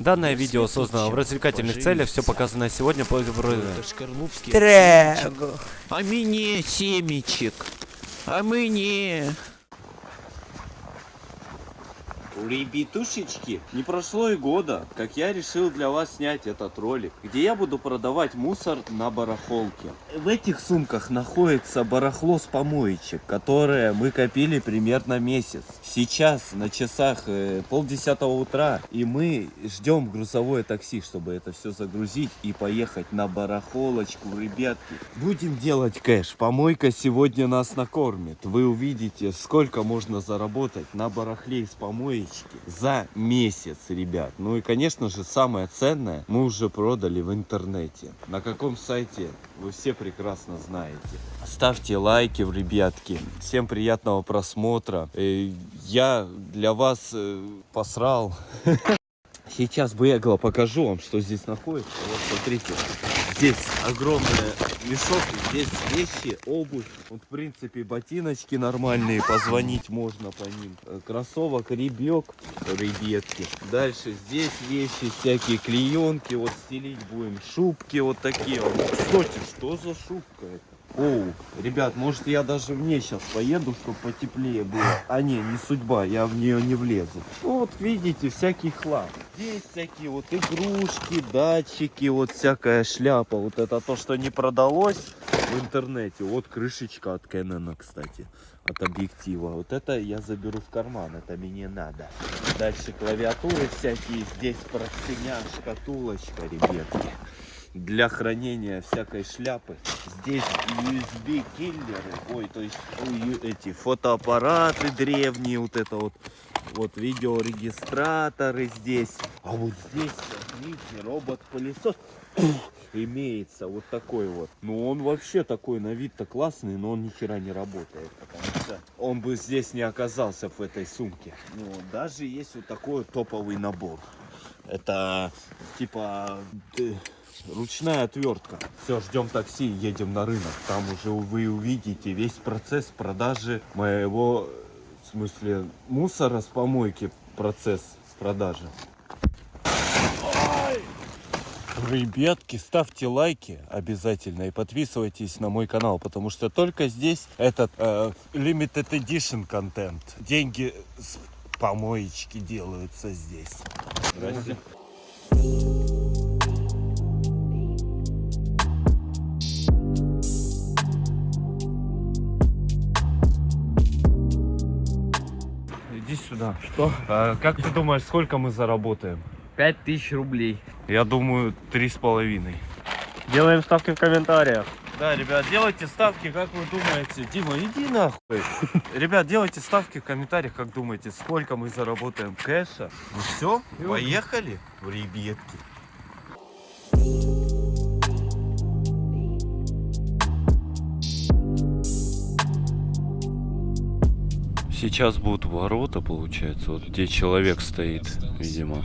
Данное видео создано в развлекательных целях, все показанное сегодня по Трего. А мне семечек. А мне. Ребятушечки, не прошло и года, как я решил для вас снять этот ролик, где я буду продавать мусор на барахолке. В этих сумках находится барахло с помоечек, которое мы копили примерно месяц. Сейчас на часах э, полдесятого утра, и мы ждем грузовое такси, чтобы это все загрузить и поехать на барахолочку, ребятки. Будем делать кэш. Помойка сегодня нас накормит. Вы увидите, сколько можно заработать на барахле из помоечки за месяц, ребят. Ну и, конечно же, самое ценное мы уже продали в интернете. На каком сайте вы все прекрасно знаете. Ставьте лайки, ребятки. Всем приятного просмотра. Э, Я для вас э, посрал. Сейчас бегло покажу вам, что здесь находится. Вот смотрите, здесь огромный мешок, здесь вещи, обувь. Вот в принципе ботиночки нормальные, позвонить можно по ним. Э, Кроссовок, ребек, ребятки. Дальше здесь вещи всякие, клеенки, вот стелить будем. Шубки вот такие. вот. Кстати, что за шубка это? Оу, ребят, может я даже в ней сейчас поеду, чтобы потеплее было. А не, не судьба, я в нее не влезу. Ну, вот видите, всякий хлам. Здесь всякие вот игрушки, датчики, вот всякая шляпа. Вот это то, что не продалось в интернете. Вот крышечка от Canon, кстати, от объектива. Вот это я заберу в карман, это мне надо. Дальше клавиатуры всякие, здесь простыня, шкатулочка, ребятки для хранения всякой шляпы. Здесь USB киллеры, ой, то есть эти фотоаппараты древние, вот это вот, вот видеорегистраторы здесь. А вот здесь, видите, робот-пылесос имеется вот такой вот. Ну он вообще такой на вид-то классный, но он ни хера не работает, потому что он бы здесь не оказался в этой сумке. Ну, даже есть вот такой топовый набор. Это типа ручная отвертка. Все, ждем такси, едем на рынок. Там уже вы увидите весь процесс продажи моего, в смысле, мусора с помойки, процесс продажи. Ребятки, ставьте лайки обязательно и подписывайтесь на мой канал, потому что только здесь этот э, limited edition контент. Деньги с помоечки делаются здесь. Здрасте. Сюда. Что? как ты думаешь, сколько мы заработаем? Пять тысяч рублей. Я думаю, три с половиной. Делаем ставки в комментариях. Да, ребят, делайте ставки, как вы думаете. Дима, иди нахуй. Ребят, делайте ставки в комментариях, как думаете, сколько мы заработаем кэша. Ну все, поехали, ребятки. Сейчас будут ворота, получается, вот где человек стоит, видимо.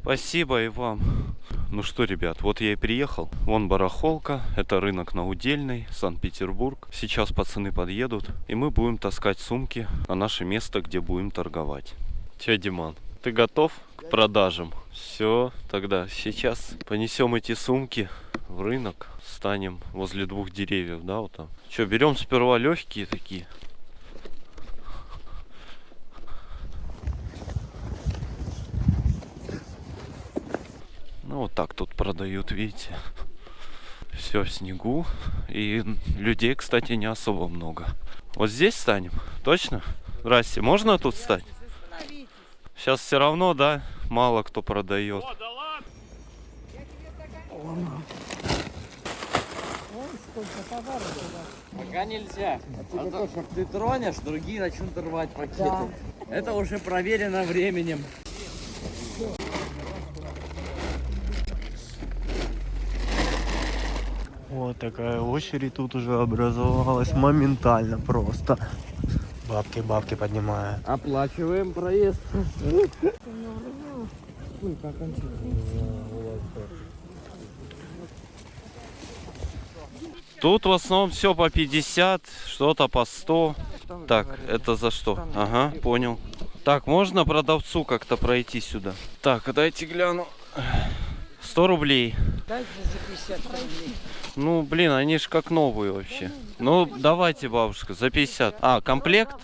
Спасибо и вам. Ну что, ребят, вот я и приехал. Вон барахолка, это рынок на Удельной, Санкт-Петербург. Сейчас пацаны подъедут, и мы будем таскать сумки на наше место, где будем торговать. Че, Диман, ты готов к продажам? Все, тогда сейчас понесем эти сумки в рынок, станем возле двух деревьев, да, вот там. Че, берем сперва легкие такие. Ну вот так тут продают, видите. Все в снегу. И людей, кстати, не особо много. Вот здесь станем? Точно? Здрасте, можно тут стать? Сейчас все равно, да, мало кто продает. Пока нельзя. А то, что ты тронешь, другие начнут рвать пакеты. Это уже проверено временем. Вот такая очередь тут уже образовалась моментально просто. Бабки, бабки поднимая. Оплачиваем проезд. Тут в основном все по 50, что-то по 100. Так, это за что? Ага, понял. Так, можно продавцу как-то пройти сюда? Так, дайте гляну. 100 рублей. Ну, блин, они ж как новые вообще. Ну, давайте, бабушка, за 50. А, комплект?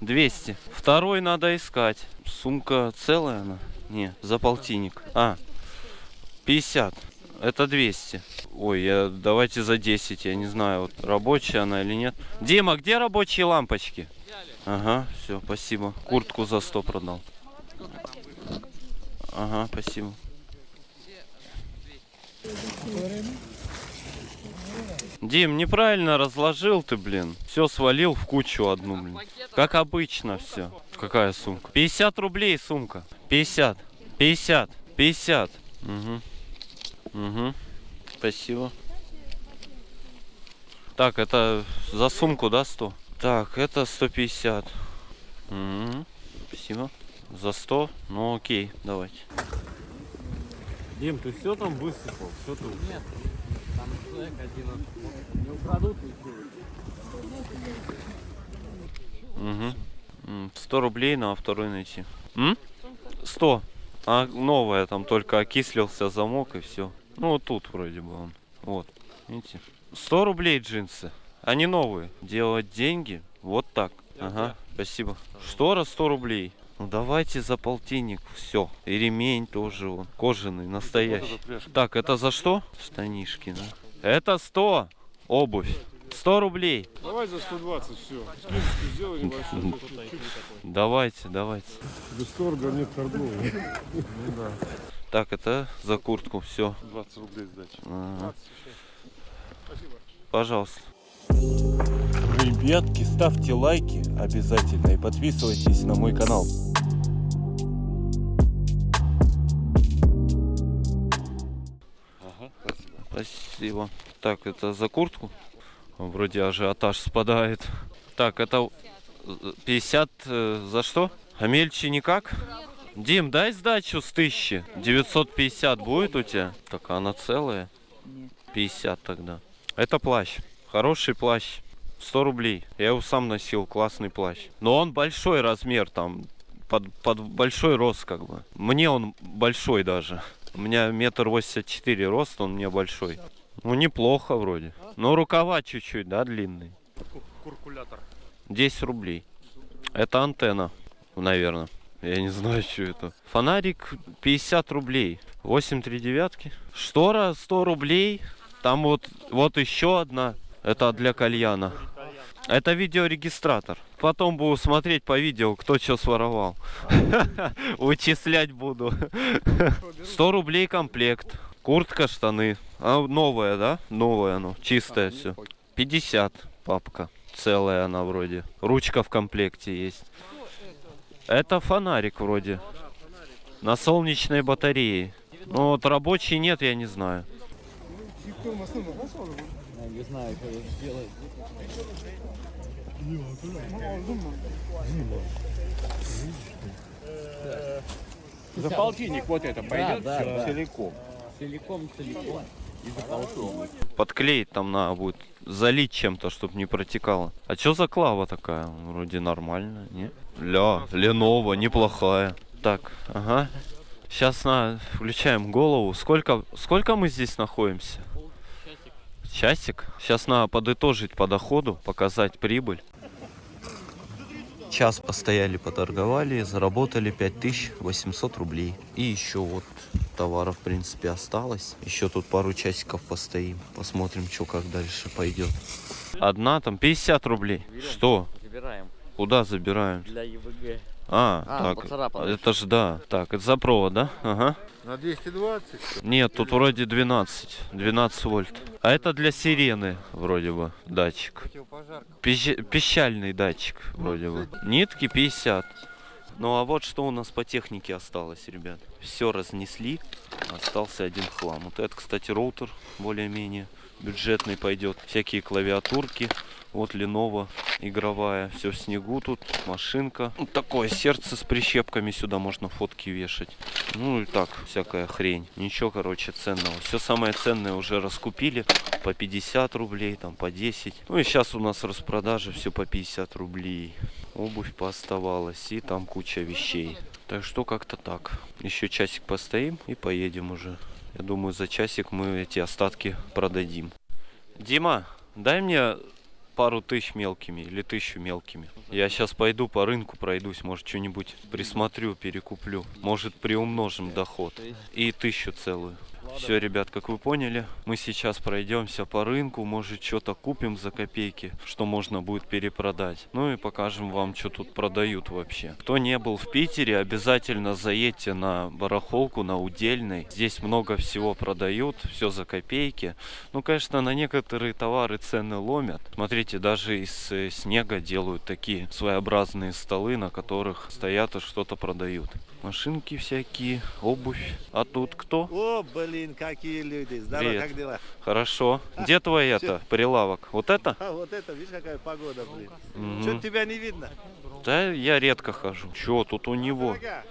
200. Второй надо искать. Сумка целая она? Не, за полтинник. А, 50. Это 200. Ой, я, давайте за 10, я не знаю, вот рабочая она или нет. Дима, где рабочие лампочки? Ага, все, спасибо. Куртку за 100 продал. Ага, спасибо. Дим, неправильно разложил ты, блин. Все свалил в кучу одну, блин. Как обычно все. Какая сумка? 50 рублей сумка. 50. 50. 50. Угу. Угу. Спасибо. Так, это за сумку, да, 100? Так, это 150. Угу. Спасибо. За 100? Ну окей, давайте. Дим, ты все там высыпал? Все тут? Нет, там человек один не украдут всё. Угу. М, 100 рублей на второй найти. М? 100. А новая там только окислился замок и все. Ну вот тут вроде бы он. Вот. Видите? 100 рублей джинсы. Они новые. Делать деньги вот так. Ага, спасибо. Штора 100 рублей. Ну давайте за полтинник. Все. И ремень тоже он. Кожаный, настоящий. Так, это за что? Штанишки, да? Это 100. Обувь. 100 рублей. Давай за 120 все. Скидочку сделай небольшую. Давайте, давайте. Без торга нет торговли. Так, это за куртку. Все. 20 рублей сдачи. Ага. Пожалуйста. Ребятки, ставьте лайки обязательно и подписывайтесь на мой канал. Спасибо. Так, это за куртку. Вроде ажиотаж спадает. Так, это э, 50 э, за что? А мельче никак? Дим, дай сдачу с 1000. 950 будет у тебя? Так, она целая? 50 тогда. Это плащ. Хороший плащ. 100 рублей. Я его сам носил, классный плащ. Но он большой размер там. Под, под большой рост как бы. Мне он большой даже. У меня метр восемьдесят четыре рост, он мне большой. Ну, неплохо вроде. Но рукава чуть-чуть, да, длинные. Куркулятор. 10 рублей. Это антенна, наверное. Я не знаю, что это. Фонарик 50 рублей. 8 три девятки. Штора 100 рублей. Там вот, вот еще одна. Это для кальяна. Это видеорегистратор. Потом буду смотреть по видео, кто что своровал. Вычислять буду. 100 рублей комплект. Куртка, штаны. А, новая, да? Новая оно. Чистое все. 50 папка. Целая она вроде. Ручка в комплекте есть. Это фонарик вроде. На солнечной батарее. Ну вот рабочий нет, я не знаю. Я не знаю, что это сделать. За полтинник вот это пойдет да, да. целиком. Целиком, целиком. И за полтинник. Подклеить там надо будет. Залить чем-то, чтобы не протекало. А что за клава такая? Вроде нормально, не? Ля, Ленова, неплохая. Так, ага. Сейчас на включаем голову. Сколько, сколько мы здесь находимся? Часик. Сейчас надо подытожить по доходу, показать прибыль. Час постояли, поторговали, заработали 5800 рублей. И еще вот товаров, в принципе, осталось. Еще тут пару часиков постоим. Посмотрим, что как дальше пойдет. Одна там 50 рублей. Что? Забираем Куда забираем? для ЕВГ. А, А, так, поцарапано. это же да. Так, это за провод, да? Ага. На 220. Нет, тут вроде 12. 12 вольт. А это для сирены, вроде бы, датчик. Пищ- Пищальный датчик, вроде бы. Нитки 50. Ну а вот что у нас по технике осталось, ребят. Все разнесли. Остался один хлам. Вот это, кстати, роутер более-менее бюджетный пойдет. Всякие клавиатурки. Вот Lenovo игровая. Все в снегу тут. Машинка. Вот такое сердце с прищепками. Сюда можно фотки вешать. Ну и так, всякая хрень. Ничего, короче, ценного. Все самое ценное уже раскупили. По 50 рублей, там по 10. Ну и сейчас у нас распродажа все по 50 рублей. Обувь пооставалась. И там куча вещей. Так что как-то так. Еще часик постоим и поедем уже. Я думаю, за часик мы эти остатки продадим. Дима, дай мне пару тысяч мелкими или тысячу мелкими. Я сейчас пойду по рынку пройдусь, может что-нибудь присмотрю, перекуплю. Может приумножим доход. И тысячу целую. Все, ребят, как вы поняли, мы сейчас пройдемся по рынку, может что-то купим за копейки, что можно будет перепродать. Ну и покажем вам, что тут продают вообще. Кто не был в Питере, обязательно заедьте на барахолку, на Удельной. Здесь много всего продают, все за копейки. Ну, конечно, на некоторые товары цены ломят. Смотрите, даже из э, снега делают такие своеобразные столы, на которых стоят и что-то продают. Машинки всякие, обувь. А тут кто? О, блин, какие люди. Здорово, Привет. как дела? Хорошо. Где твой это, прилавок? Вот это? А, вот это, видишь, какая погода, блин. Мгм. Что тебя не видно? Да, я редко хожу. Чё тут у него? Дорога.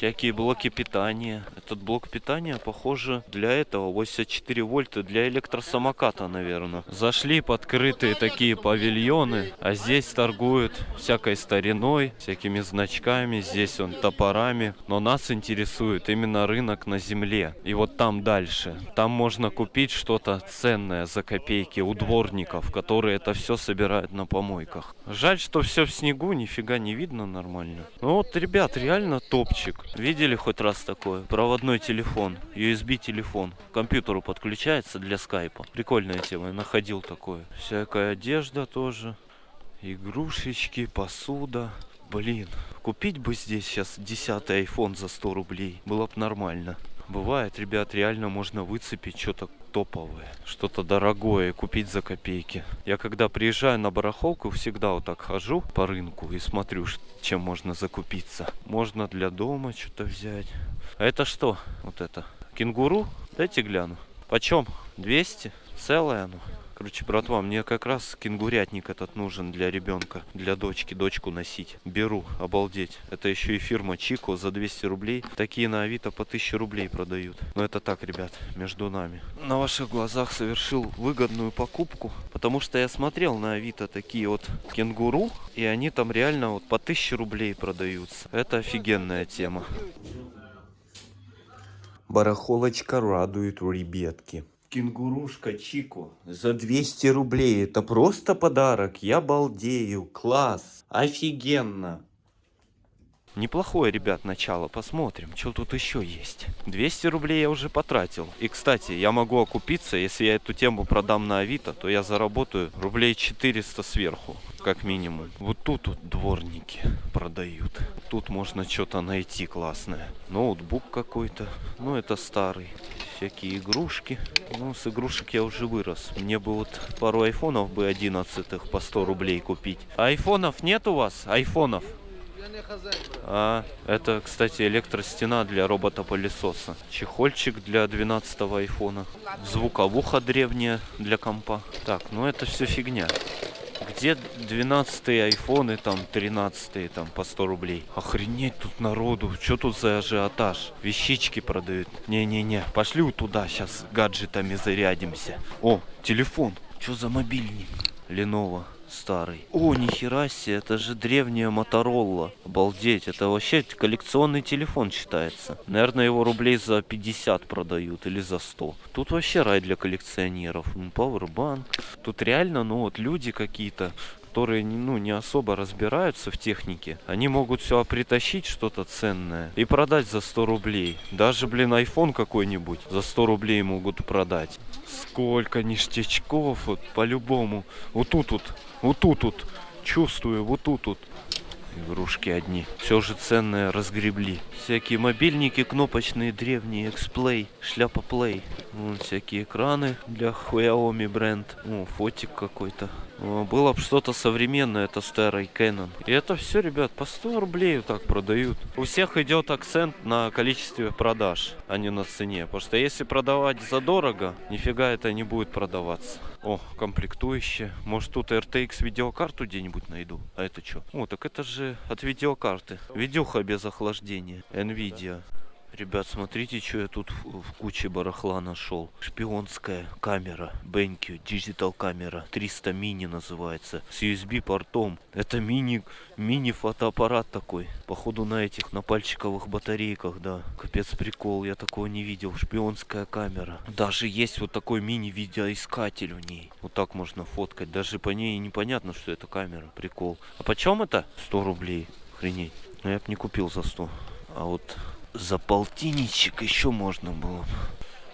Всякие блоки питания. Этот блок питания, похоже, для этого 84 вольта для электросамоката, наверное. Зашли подкрытые такие павильоны, а здесь торгуют всякой стариной, всякими значками, здесь он топорами. Но нас интересует именно рынок на земле. И вот там дальше. Там можно купить что-то ценное за копейки у дворников, которые это все собирают на помойках. Жаль, что все в снегу, нифига не видно нормально. Ну вот, ребят, реально топчик. Видели хоть раз такое? Проводной телефон, USB телефон. К компьютеру подключается для скайпа. Прикольная тема, я находил такое. Всякая одежда тоже. Игрушечки, посуда. Блин, купить бы здесь сейчас 10 iPhone за 100 рублей. Было бы нормально. Бывает, ребят, реально можно выцепить что-то топовое, что-то дорогое купить за копейки. Я когда приезжаю на барахолку, всегда вот так хожу по рынку и смотрю, чем можно закупиться. Можно для дома что-то взять. А это что? Вот это. Кенгуру? Дайте гляну. Почем? 200? Целое оно. Короче, братва, мне как раз кенгурятник этот нужен для ребенка, для дочки, дочку носить. Беру, обалдеть. Это еще и фирма Чико за 200 рублей. Такие на Авито по 1000 рублей продают. Но это так, ребят, между нами. На ваших глазах совершил выгодную покупку, потому что я смотрел на Авито такие вот кенгуру, и они там реально вот по 1000 рублей продаются. Это офигенная тема. Барахолочка радует ребятки. Кенгурушка Чико за 200 рублей. Это просто подарок. Я балдею. Класс. Офигенно. Неплохое, ребят, начало. Посмотрим, что тут еще есть. 200 рублей я уже потратил. И, кстати, я могу окупиться. Если я эту тему продам на Авито, то я заработаю рублей 400 сверху, как минимум. Вот тут вот дворники продают. Тут можно что-то найти классное. Ноутбук какой-то. Ну, это старый. Всякие игрушки. Ну, с игрушек я уже вырос. Мне бы вот пару айфонов бы 11 по 100 рублей купить. Айфонов нет у вас? Айфонов? А, это, кстати, электростена для робота-пылесоса. Чехольчик для 12 айфона. Звуковуха древняя для компа. Так, ну это все фигня. Где 12 айфоны, там 13 там по 100 рублей? Охренеть тут народу. Что тут за ажиотаж? Вещички продают. Не-не-не, пошли туда, сейчас гаджетами зарядимся. О, телефон. Что за мобильник? Lenovo старый. О, нихера себе, это же древняя Моторола. Обалдеть, это вообще коллекционный телефон считается. Наверное, его рублей за 50 продают или за 100. Тут вообще рай для коллекционеров. Powerbank. Тут реально, ну вот люди какие-то, которые ну, не особо разбираются в технике, они могут все притащить что-то ценное и продать за 100 рублей. Даже, блин, iPhone какой-нибудь за 100 рублей могут продать. Сколько ништячков, вот по-любому. Вот тут вот, вот тут вот, чувствую, вот тут вот. Игрушки одни. Все же ценное разгребли. Всякие мобильники кнопочные, древние, X-Play, шляпа Play. Вон всякие экраны для Xiaomi бренд. О, фотик какой-то. О, Было бы что-то современное, это старый Canon. И это все, ребят, по 100 рублей вот так продают. У всех идет акцент на количестве продаж, а не на цене. Потому что если продавать задорого, нифига это не будет продаваться. О, комплектующие. Может тут RTX видеокарту где-нибудь найду? А это что? О, так это же от видеокарты. Видюха без охлаждения. Nvidia. Ребят, смотрите, что я тут в, куче барахла нашел. Шпионская камера. BenQ Digital камера. 300 мини называется. С USB портом. Это мини, мини фотоаппарат такой. Походу на этих, на пальчиковых батарейках, да. Капец прикол, я такого не видел. Шпионская камера. Даже есть вот такой мини видеоискатель в ней. Вот так можно фоткать. Даже по ней непонятно, что это камера. Прикол. А почем это? 100 рублей. Охренеть. Ну я бы не купил за 100. А вот за полтинничек еще можно было.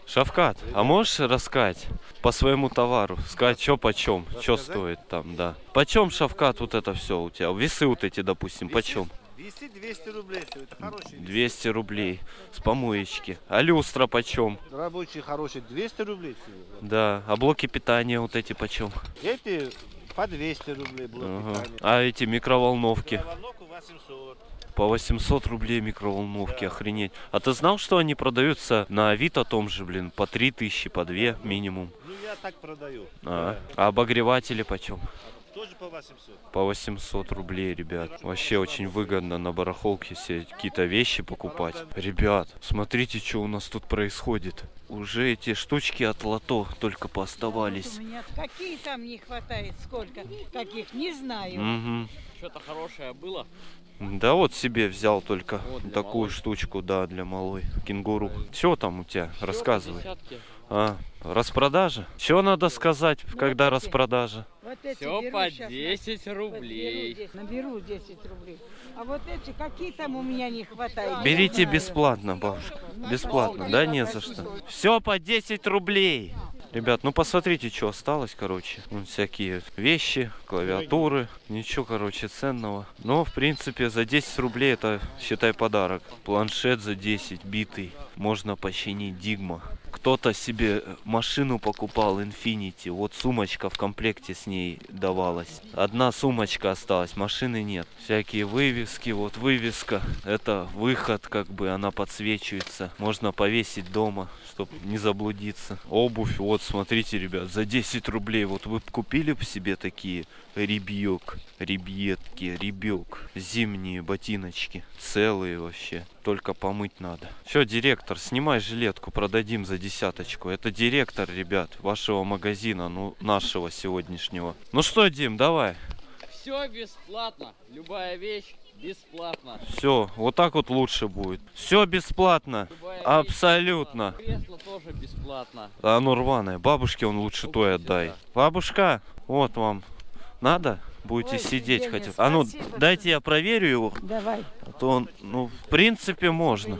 Шавкат, а можешь рассказать по своему товару? Сказать, что почем, что стоит там, да. Почем, Шавкат, вот это все у тебя? Весы вот эти, допустим, почем? Вести 200 рублей, всё, это хороший. 200 рублей с помоечки. А люстра почем? Рабочий хороший 200 рублей. всего. Да. А блоки питания вот эти почем? Эти по 200 рублей блок Ага. питания. А эти микроволновки? Головку 800. По 800 рублей микроволновки, охренеть. А ты знал, что они продаются на Авито том же, блин, по 3000, по 2 минимум? Ну я так продаю. А, а обогреватели почем? Тоже по 800. По 800 рублей, ребят. Вообще очень выгодно на барахолке все какие-то вещи покупать. Ребят, смотрите, что у нас тут происходит. Уже эти штучки от лото только пооставались. У меня какие там не хватает, сколько каких, не знаю. Угу. Что-то хорошее было? Да вот себе взял только Вот такую малой. штучку, да, для малой. Кенгуру. Что там у тебя? Рассказывай. Десятки. А, распродажа? Что надо сказать, когда вот эти. распродажа? Вот эти Все по щас, 10 на- рублей. Наберу 10, наберу 10 рублей. А вот эти, какие там у меня не хватает? Берите бесплатно, бабушка. Бесплатно, да, не за что. Все по 10 рублей. Ребят, ну посмотрите, что осталось, короче. Вон всякие вещи, клавиатуры, ничего, короче, ценного. Но, в принципе, за 10 рублей это, считай, подарок. Планшет за 10, битый. Можно починить Дигма. Кто-то себе машину покупал Infinity. Вот сумочка в комплекте с ней давалась. Одна сумочка осталась, машины нет. Всякие вывески, вот вывеска. Это выход, как бы она подсвечивается. Можно повесить дома, чтобы не заблудиться. Обувь, вот смотрите, ребят, за 10 рублей. Вот вы купили бы себе такие ребьек, ребьетки, ребек. Зимние ботиночки. Целые вообще. Только помыть надо. Все, директор, снимай жилетку, продадим за десяточку. Это директор, ребят, вашего магазина, ну, нашего сегодняшнего. Ну что, Дим, давай. Все бесплатно. Любая вещь бесплатно. Все, вот так вот лучше будет. Все бесплатно. Любая Абсолютно. бесплатно. Кресло тоже бесплатно. А оно рваное. Бабушке он лучше той отдай. Бабушка, вот вам. Надо? Будете Ой, сидеть хотя бы. А ну, дайте я проверю его. Давай. То ну, в принципе, можно.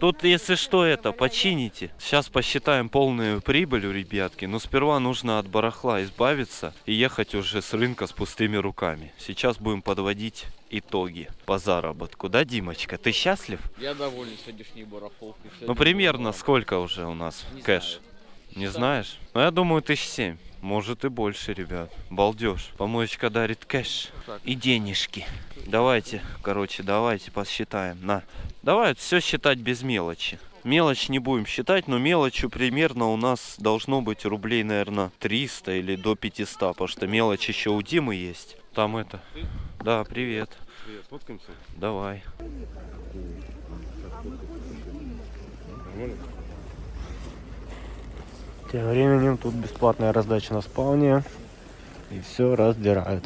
Тут, если что, это, почините. Сейчас посчитаем полную прибыль у ребятки. Но сперва нужно от барахла избавиться и ехать уже с рынка с пустыми руками. Сейчас будем подводить итоги по заработку. Да, Димочка, ты счастлив? Я доволен сегодняшней барахолкой. Ну, примерно сколько уже у нас Не кэш? знаю. Не знаешь? Ну, я думаю, тысяч семь. Может и больше, ребят. Балдеж. Помоечка дарит кэш и денежки. Давайте, короче, давайте посчитаем. На. Давай все считать без мелочи. Мелочь не будем считать, но мелочью примерно у нас должно быть рублей, наверное, 300 или до 500, потому что мелочь еще у Димы есть. Там это. Да, привет. Привет, сфоткаемся? Давай. Тем временем тут бесплатная раздача на спауне. И все раздирают.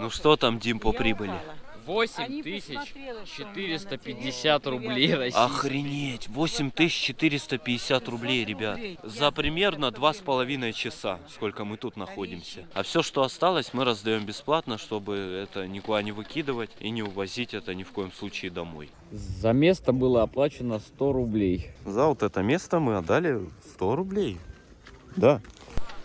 Ну что там, Дим, по прибыли? 8 Они тысяч посмотрела, что у меня на 450 телефоне. рублей российских. Охренеть! 8450 рублей, ребят. За примерно два с половиной часа, сколько мы тут находимся. А все, что осталось, мы раздаем бесплатно, чтобы это никуда не выкидывать и не увозить это ни в коем случае домой. За место было оплачено 100 рублей. За вот это место мы отдали 100 рублей. Да.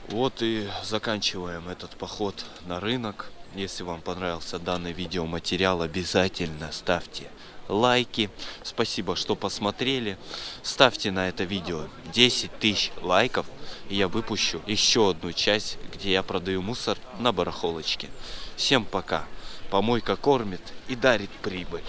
Вот и заканчиваем этот поход на рынок. Если вам понравился данный видеоматериал, обязательно ставьте лайки. Спасибо, что посмотрели. Ставьте на это видео 10 тысяч лайков, и я выпущу еще одну часть, где я продаю мусор на барахолочке. Всем пока. Помойка кормит и дарит прибыль.